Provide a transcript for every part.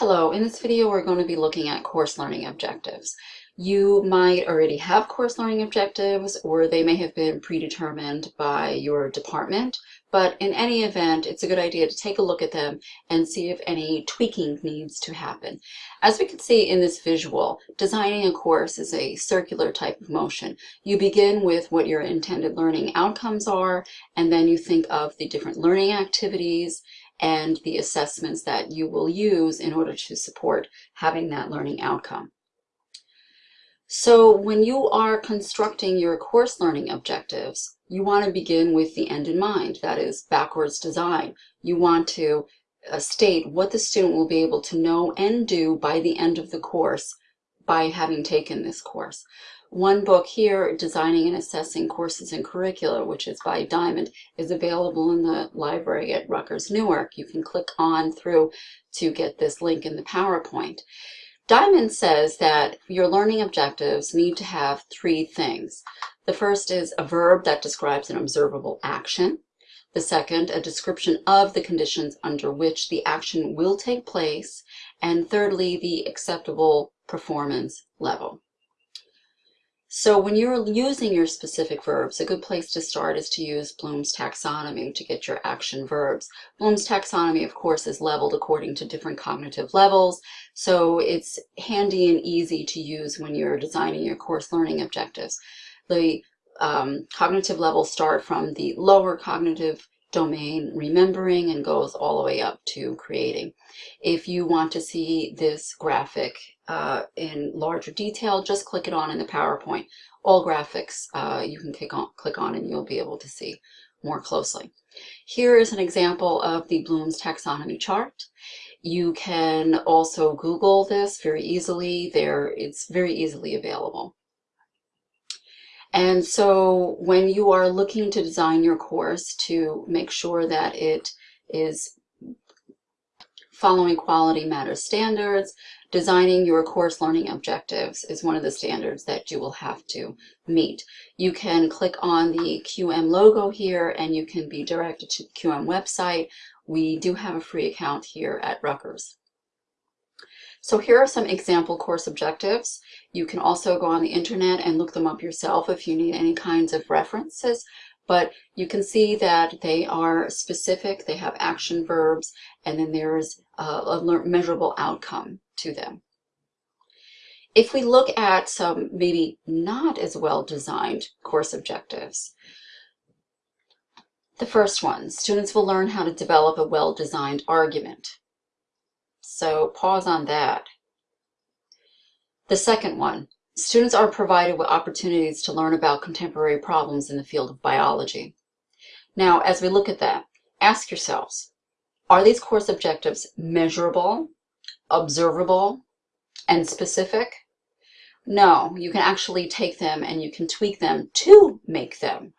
Hello, in this video we're going to be looking at course learning objectives. You might already have course learning objectives or they may have been predetermined by your department, but in any event it's a good idea to take a look at them and see if any tweaking needs to happen. As we can see in this visual, designing a course is a circular type of motion. You begin with what your intended learning outcomes are and then you think of the different learning activities and the assessments that you will use in order to support having that learning outcome. So when you are constructing your course learning objectives, you want to begin with the end in mind, that is backwards design. You want to uh, state what the student will be able to know and do by the end of the course by having taken this course. One book here, Designing and Assessing Courses and Curricula, which is by Diamond, is available in the library at Rutgers Newark. You can click on through to get this link in the PowerPoint. Diamond says that your learning objectives need to have three things. The first is a verb that describes an observable action. The second, a description of the conditions under which the action will take place. And thirdly, the acceptable performance level. So when you're using your specific verbs, a good place to start is to use Bloom's taxonomy to get your action verbs. Bloom's taxonomy, of course, is leveled according to different cognitive levels, so it's handy and easy to use when you're designing your course learning objectives. The um, cognitive levels start from the lower cognitive domain remembering and goes all the way up to creating. If you want to see this graphic uh, in larger detail, just click it on in the PowerPoint. All graphics uh, you can click on, click on and you'll be able to see more closely. Here is an example of the Bloom's taxonomy chart. You can also Google this very easily. There, it's very easily available. And so when you are looking to design your course to make sure that it is following quality matters standards, designing your course learning objectives is one of the standards that you will have to meet. You can click on the QM logo here and you can be directed to the QM website. We do have a free account here at Rutgers. So here are some example course objectives. You can also go on the internet and look them up yourself if you need any kinds of references, but you can see that they are specific, they have action verbs, and then there's a, a measurable outcome to them. If we look at some maybe not as well designed course objectives, the first one, students will learn how to develop a well-designed argument. So pause on that. The second one, students are provided with opportunities to learn about contemporary problems in the field of biology. Now, as we look at that, ask yourselves, are these course objectives measurable, observable, and specific? No, you can actually take them and you can tweak them to make them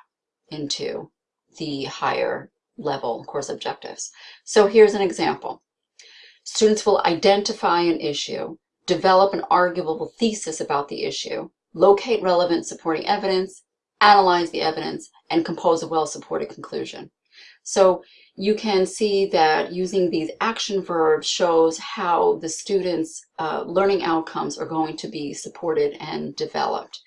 into the higher level course objectives. So here's an example. Students will identify an issue, develop an arguable thesis about the issue, locate relevant supporting evidence, analyze the evidence, and compose a well-supported conclusion. So you can see that using these action verbs shows how the students' uh, learning outcomes are going to be supported and developed.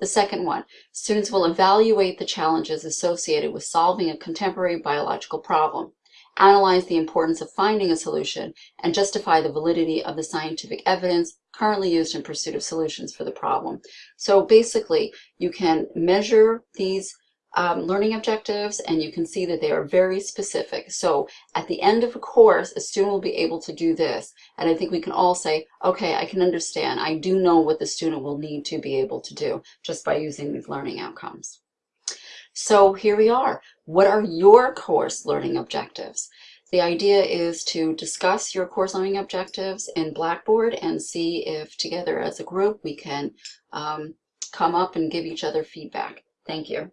The second one, students will evaluate the challenges associated with solving a contemporary biological problem analyze the importance of finding a solution, and justify the validity of the scientific evidence currently used in pursuit of solutions for the problem. So basically, you can measure these um, learning objectives and you can see that they are very specific. So at the end of a course, a student will be able to do this. And I think we can all say, okay, I can understand. I do know what the student will need to be able to do just by using these learning outcomes. So here we are. What are your course learning objectives? The idea is to discuss your course learning objectives in Blackboard and see if together as a group we can um, come up and give each other feedback. Thank you.